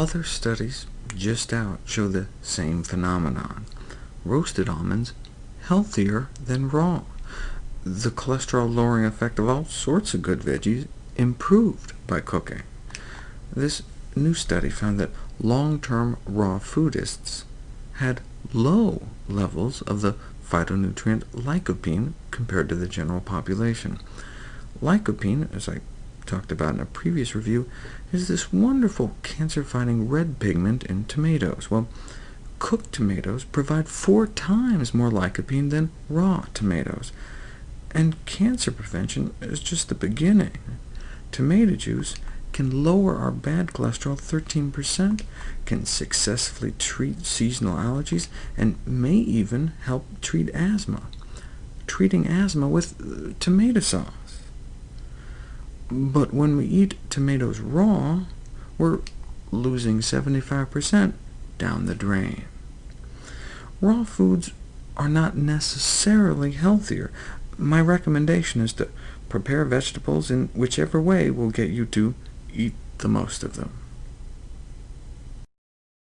Other studies just out show the same phenomenon. Roasted almonds healthier than raw. The cholesterol-lowering effect of all sorts of good veggies improved by cooking. This new study found that long-term raw foodists had low levels of the phytonutrient lycopene compared to the general population. Lycopene, as I talked about in a previous review, is this wonderful cancer-fighting red pigment in tomatoes. Well, cooked tomatoes provide four times more lycopene than raw tomatoes. And cancer prevention is just the beginning. Tomato juice can lower our bad cholesterol 13%, can successfully treat seasonal allergies, and may even help treat asthma, treating asthma with tomato sauce. But when we eat tomatoes raw, we're losing 75% down the drain. Raw foods are not necessarily healthier. My recommendation is to prepare vegetables in whichever way will get you to eat the most of them.